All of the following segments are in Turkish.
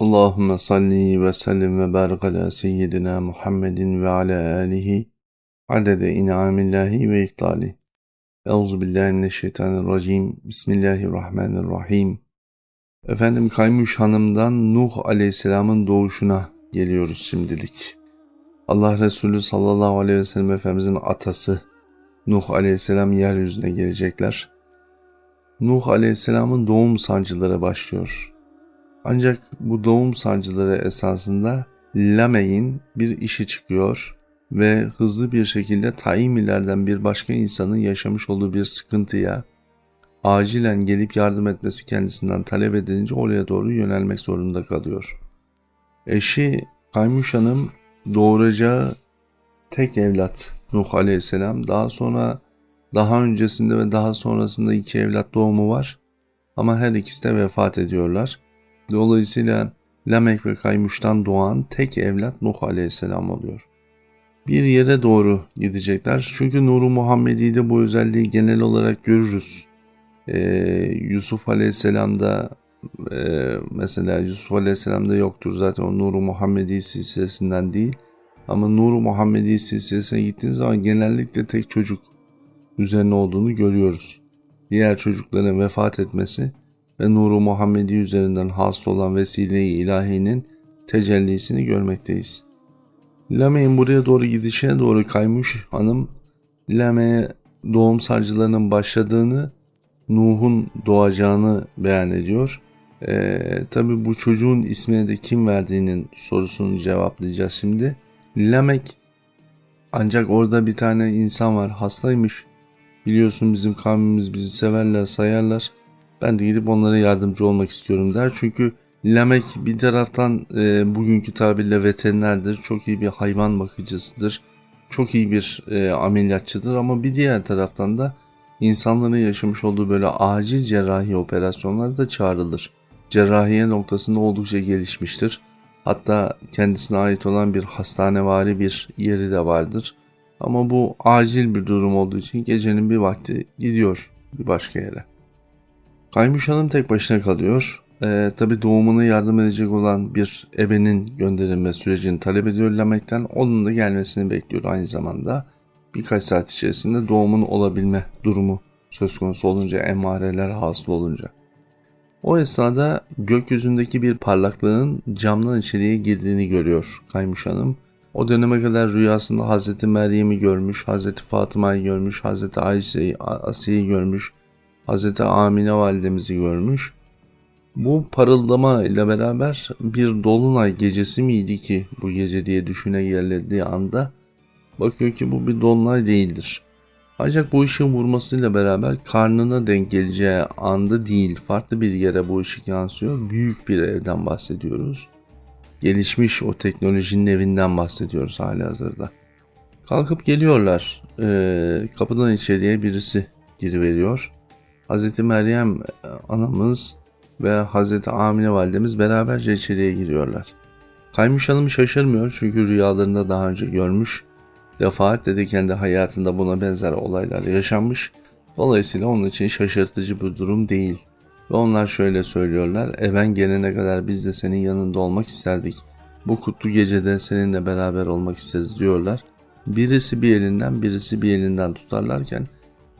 Allahümme salli ve sellim ve barik ala seyyidina Muhammedin ve ala alihi adede in'amillahi ve iktali. Euzu billahi mineşşeytanirracim. Bismillahirrahmanirrahim. Efendim Kaymuş Hanım'dan Nuh Aleyhisselam'ın doğuşuna geliyoruz şimdilik. Allah Resulü sallallahu aleyhi ve sellem Efendimizin atası Nuh Aleyhisselam yeryüzüne gelecekler. Nuh Aleyhisselam'ın doğum sancıları başlıyor. Ancak bu doğum sancıları esasında Lamey'in bir işi çıkıyor ve hızlı bir şekilde Taimilerden bir başka insanın yaşamış olduğu bir sıkıntıya acilen gelip yardım etmesi kendisinden talep edilince oraya doğru yönelmek zorunda kalıyor. Eşi Kaymuş Hanım doğuracağı tek evlat Nuh Aleyhisselam daha sonra daha öncesinde ve daha sonrasında iki evlat doğumu var ama her ikisi de vefat ediyorlar. Dolayısıyla Lamek ve Kaymuş'tan doğan tek evlat Nuh Aleyhisselam oluyor. Bir yere doğru gidecekler. Çünkü Nuru Muhammedi'de bu özelliği genel olarak görürüz. Ee, Yusuf Aleyhisselam'da e, mesela Yusuf Aleyhisselam'da yoktur zaten o Nuru Muhammedi silsilesinden değil. Ama Nuru Muhammedi silsilesine gittiğiniz zaman genellikle tek çocuk üzerine olduğunu görüyoruz. Diğer çocukların vefat etmesi ve nuru Muhammedi üzerinden hasıl olan vesile-i ilahinin tecellisini görmekteyiz. Lame'in buraya doğru gidişine doğru kaymış hanım Lame'ye doğum sancılarının başladığını, Nuh'un doğacağını beyan ediyor. Ee, Tabi bu çocuğun ismini de kim verdiğinin sorusunu cevaplayacağız şimdi. Lamek ancak orada bir tane insan var hastaymış. Biliyorsun bizim kavmimiz bizi severler sayarlar. Ben de gidip onlara yardımcı olmak istiyorum der. Çünkü Lamek bir taraftan e, bugünkü tabirle veterinerdir. Çok iyi bir hayvan bakıcısıdır. Çok iyi bir e, ameliyatçıdır ama bir diğer taraftan da insanların yaşamış olduğu böyle acil cerrahi operasyonlarda da çağrılır. Cerrahiye noktasında oldukça gelişmiştir. Hatta kendisine ait olan bir hastanevari bir yeri de vardır. Ama bu acil bir durum olduğu için gecenin bir vakti gidiyor bir başka yere. Kaymuş Hanım tek başına kalıyor. Ee, Tabi doğumuna yardım edecek olan bir ebenin gönderilme sürecini talep ediyor Lamek'ten. Onun da gelmesini bekliyor aynı zamanda. Birkaç saat içerisinde doğumun olabilme durumu söz konusu olunca, emareler hasıl olunca. O esnada gökyüzündeki bir parlaklığın camdan içeriye girdiğini görüyor Kaymuş Hanım. O döneme kadar rüyasında Hazreti Meryem'i görmüş, Hazreti Fatıma'yı görmüş, Hazreti Ayşe'yi, Asiye'yi görmüş, Hazreti Amine validemizi görmüş. Bu parıldama ile beraber bir dolunay gecesi miydi ki bu gece diye düşüne geldiği anda bakıyor ki bu bir dolunay değildir. Ancak bu ışığın vurmasıyla beraber karnına denk geleceği anda değil farklı bir yere bu ışık yansıyor. Büyük bir evden bahsediyoruz. Gelişmiş o teknolojinin evinden bahsediyoruz hali hazırda. Kalkıp geliyorlar. Ee, kapıdan içeriye birisi giriveriyor. Hz. Meryem e, anamız ve Hz. Amine validemiz beraberce içeriye giriyorlar. Kaymış Hanım şaşırmıyor çünkü rüyalarında daha önce görmüş. Defaatle de kendi hayatında buna benzer olaylar yaşanmış. Dolayısıyla onun için şaşırtıcı bir durum değil. Ve onlar şöyle söylüyorlar. Even gelene kadar biz de senin yanında olmak isterdik. Bu kutlu gecede seninle beraber olmak isteriz diyorlar. Birisi bir elinden birisi bir elinden tutarlarken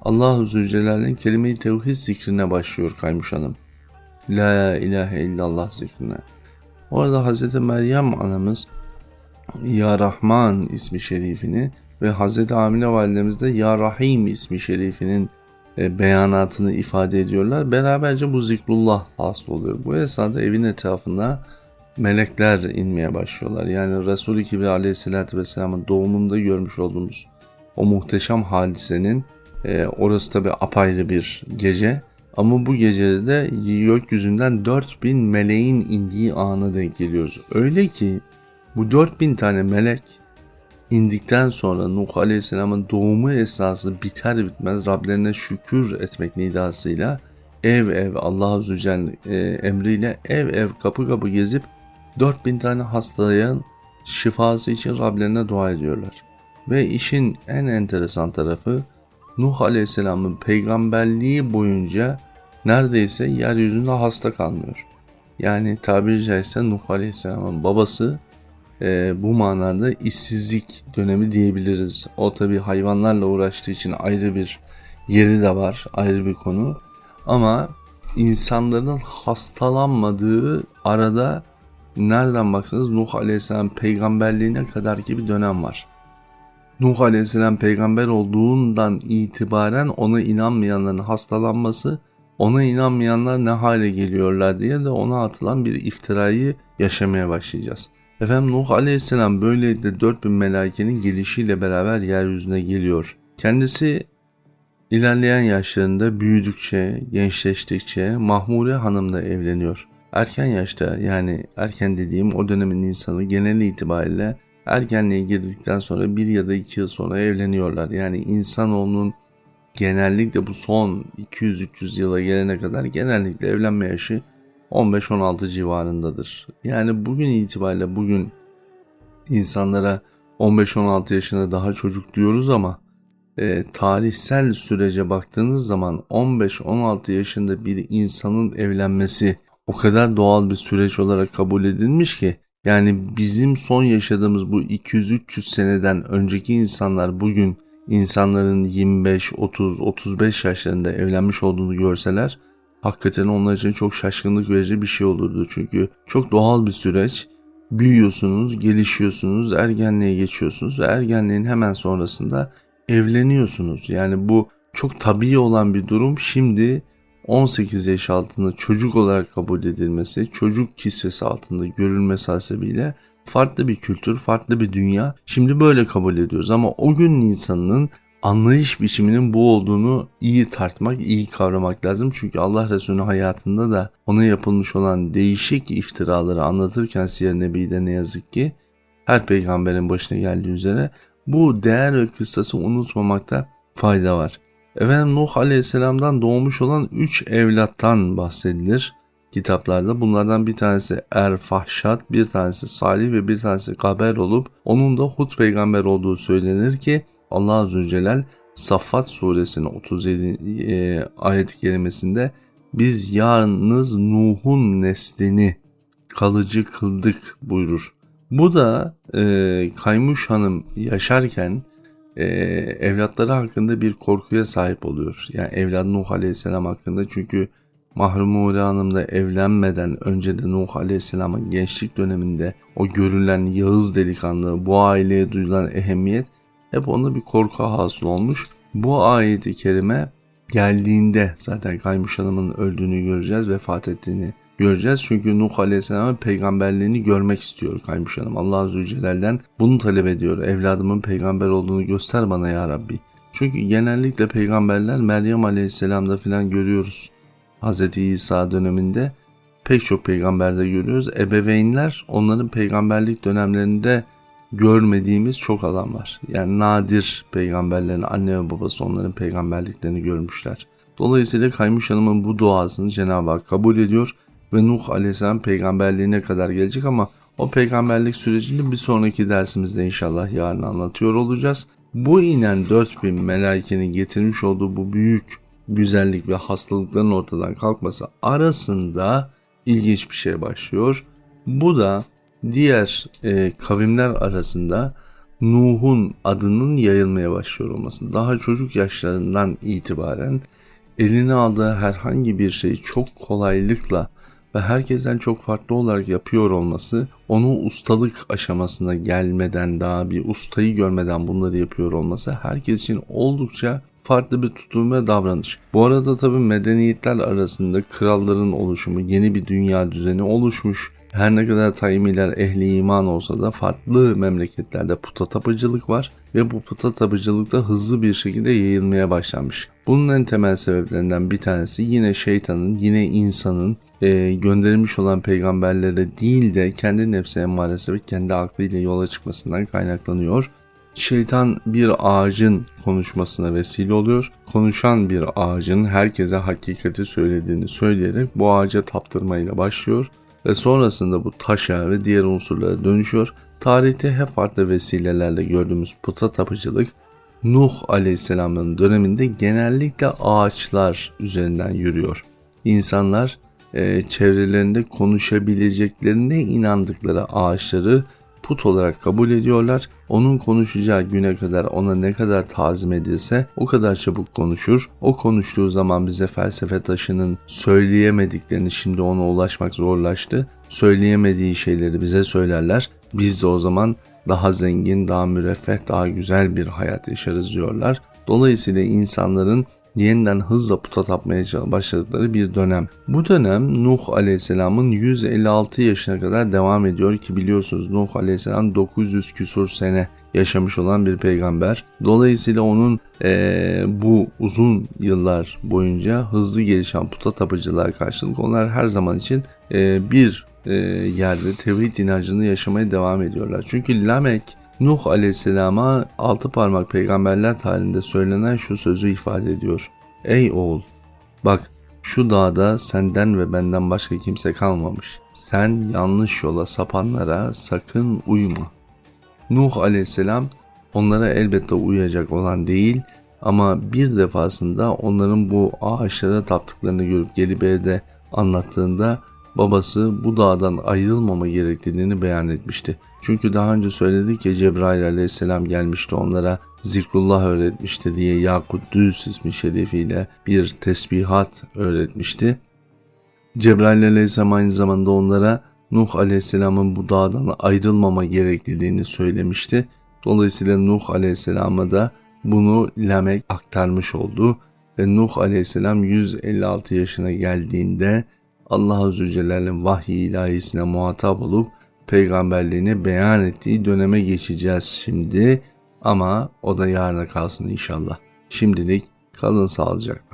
Allahu Zülcelal'in kelime-i tevhid zikrine başlıyor Kaymuş Hanım. La ilahe illallah zikrine. Orada Hz. Meryem anamız Ya Rahman ismi şerifini ve Hz. Amine validemiz de Ya Rahim ismi şerifinin e, beyanatını ifade ediyorlar. Beraberce bu zikrullah hasıl oluyor. Bu esnada evin etrafında melekler inmeye başlıyorlar. Yani Resul-i Kibri aleyhissalatü vesselamın doğumunda görmüş olduğumuz o muhteşem hadisenin e, orası tabi apayrı bir gece. Ama bu gecede de gökyüzünden 4000 meleğin indiği ana denk geliyoruz. Öyle ki bu 4000 tane melek indikten sonra Nuh Aleyhisselam'ın doğumu esnası biter bitmez Rablerine şükür etmek nidasıyla ev ev Allah Azze Celle emriyle ev ev kapı kapı gezip 4000 tane hastayan şifası için Rablerine dua ediyorlar. Ve işin en enteresan tarafı Nuh Aleyhisselam'ın peygamberliği boyunca neredeyse yeryüzünde hasta kalmıyor. Yani tabiri caizse Nuh Aleyhisselam'ın babası e, bu manada işsizlik dönemi diyebiliriz. O tabi hayvanlarla uğraştığı için ayrı bir yeri de var, ayrı bir konu. Ama insanların hastalanmadığı arada nereden baksanız Nuh Aleyhisselam peygamberliğine kadar ki bir dönem var. Nuh Aleyhisselam peygamber olduğundan itibaren ona inanmayanların hastalanması, ona inanmayanlar ne hale geliyorlar diye de ona atılan bir iftirayı yaşamaya başlayacağız. Efendim Nuh Aleyhisselam böylelikle 4000 melaikenin gelişiyle beraber yeryüzüne geliyor. Kendisi ilerleyen yaşlarında büyüdükçe, gençleştikçe Mahmure Hanım'la evleniyor. Erken yaşta yani erken dediğim o dönemin insanı genel itibariyle ergenliğe girdikten sonra bir ya da iki yıl sonra evleniyorlar. Yani insanoğlunun genellikle bu son 200-300 yıla gelene kadar genellikle evlenme yaşı 15-16 civarındadır. Yani bugün itibariyle bugün insanlara 15-16 yaşında daha çocuk diyoruz ama e, tarihsel sürece baktığınız zaman 15-16 yaşında bir insanın evlenmesi o kadar doğal bir süreç olarak kabul edilmiş ki yani bizim son yaşadığımız bu 200-300 seneden önceki insanlar bugün insanların 25, 30, 35 yaşlarında evlenmiş olduğunu görseler hakikaten onlar için çok şaşkınlık verici bir şey olurdu. Çünkü çok doğal bir süreç. Büyüyorsunuz, gelişiyorsunuz, ergenliğe geçiyorsunuz ve ergenliğin hemen sonrasında evleniyorsunuz. Yani bu çok tabii olan bir durum. Şimdi 18 yaş altında çocuk olarak kabul edilmesi, çocuk kisvesi altında görülmesi hasebiyle farklı bir kültür, farklı bir dünya. Şimdi böyle kabul ediyoruz ama o gün insanın anlayış biçiminin bu olduğunu iyi tartmak, iyi kavramak lazım. Çünkü Allah Resulü hayatında da ona yapılmış olan değişik iftiraları anlatırken Siyer Nebi'de ne yazık ki her peygamberin başına geldiği üzere bu değer ve kıstası unutmamakta fayda var. Efendim Nuh Aleyhisselam'dan doğmuş olan 3 evlattan bahsedilir kitaplarda. Bunlardan bir tanesi Erfahşat, bir tanesi Salih ve bir tanesi Kaber olup onun da Hud peygamber olduğu söylenir ki Allah Azze ve Celle Saffat suresinin 37 e, ayet-i kerimesinde biz yalnız Nuh'un neslini kalıcı kıldık buyurur. Bu da e, Kaymuş Hanım yaşarken e, evlatları hakkında bir korkuya sahip oluyor. Yani evlat Nuh Aleyhisselam hakkında çünkü Mahrumule Hanım da evlenmeden önce de Nuh Aleyhisselam'ın gençlik döneminde o görülen Yağız delikanlı, bu aileye duyulan ehemmiyet hep onda bir korku hasıl olmuş. Bu ayeti kerime geldiğinde zaten Kaymuş Hanım'ın öldüğünü göreceğiz, vefat ettiğini göreceğiz. Çünkü Nuh Aleyhisselam'ın peygamberliğini görmek istiyor Kaymuş Hanım. Allah Azze Celle'den bunu talep ediyor. Evladımın peygamber olduğunu göster bana ya Rabbi. Çünkü genellikle peygamberler Meryem Aleyhisselam'da filan görüyoruz. Hz. İsa döneminde pek çok peygamberde görüyoruz. Ebeveynler onların peygamberlik dönemlerinde görmediğimiz çok adam var. Yani nadir peygamberlerin anne ve babası onların peygamberliklerini görmüşler. Dolayısıyla Kaymuş Hanım'ın bu duasını Cenab-ı Hak kabul ediyor ve Nuh Aleyhisselam peygamberliğine kadar gelecek ama o peygamberlik sürecini bir sonraki dersimizde inşallah yarın anlatıyor olacağız. Bu inen 4000 melaikenin getirmiş olduğu bu büyük güzellik ve hastalıkların ortadan kalkması arasında ilginç bir şey başlıyor. Bu da diğer e, kavimler arasında Nuh'un adının yayılmaya başlıyor olması. Daha çocuk yaşlarından itibaren eline aldığı herhangi bir şeyi çok kolaylıkla ve herkesten çok farklı olarak yapıyor olması onu ustalık aşamasına gelmeden daha bir ustayı görmeden bunları yapıyor olması herkes için oldukça farklı bir tutum ve davranış. Bu arada tabi medeniyetler arasında kralların oluşumu, yeni bir dünya düzeni oluşmuş. Her ne kadar Tayyimiler ehli iman olsa da farklı memleketlerde puta tapıcılık var ve bu puta tapıcılık da hızlı bir şekilde yayılmaya başlamış. Bunun en temel sebeplerinden bir tanesi yine şeytanın, yine insanın e, gönderilmiş olan peygamberlere değil de kendi nefsi emmaresi ve kendi aklıyla yola çıkmasından kaynaklanıyor. Şeytan bir ağacın konuşmasına vesile oluyor. Konuşan bir ağacın herkese hakikati söylediğini söyleyerek bu ağaca taptırmayla başlıyor ve sonrasında bu taşa ve diğer unsurlara dönüşüyor. Tarihte hep farklı vesilelerle gördüğümüz puta tapıcılık Nuh Aleyhisselam'ın döneminde genellikle ağaçlar üzerinden yürüyor. İnsanlar e, çevrelerinde konuşabileceklerine inandıkları ağaçları put olarak kabul ediyorlar. Onun konuşacağı güne kadar ona ne kadar tazim edilse o kadar çabuk konuşur. O konuştuğu zaman bize felsefe taşının söyleyemediklerini şimdi ona ulaşmak zorlaştı. Söyleyemediği şeyleri bize söylerler. Biz de o zaman daha zengin, daha müreffeh, daha güzel bir hayat yaşarız diyorlar. Dolayısıyla insanların yeniden hızla puta tapmaya başladıkları bir dönem. Bu dönem Nuh Aleyhisselam'ın 156 yaşına kadar devam ediyor ki biliyorsunuz Nuh Aleyhisselam 900 küsur sene yaşamış olan bir peygamber. Dolayısıyla onun e, bu uzun yıllar boyunca hızlı gelişen puta tapıcılar karşılık onlar her zaman için e, bir e, yerde tevhid inancını yaşamaya devam ediyorlar. Çünkü Lamek Nuh aleyhisselama altı parmak peygamberler tarihinde söylenen şu sözü ifade ediyor. Ey oğul bak şu dağda senden ve benden başka kimse kalmamış. Sen yanlış yola sapanlara sakın uyma. Nuh aleyhisselam onlara elbette uyacak olan değil ama bir defasında onların bu ağaçlara taptıklarını görüp gelip evde anlattığında babası bu dağdan ayrılmama gerektiğini beyan etmişti. Çünkü daha önce söyledik ya Cebrail aleyhisselam gelmişti onlara zikrullah öğretmişti diye Yakut Düz ismi şerefiyle bir tesbihat öğretmişti. Cebrail aleyhisselam aynı zamanda onlara Nuh aleyhisselamın bu dağdan ayrılmama gerekliliğini söylemişti. Dolayısıyla Nuh aleyhisselama da bunu Lamek aktarmış oldu ve Nuh aleyhisselam 156 yaşına geldiğinde Allah Azze Celle'nin vahiy ilahisine muhatap olup peygamberliğini beyan ettiği döneme geçeceğiz şimdi ama o da yarına kalsın inşallah. Şimdilik kalın sağlıcakla.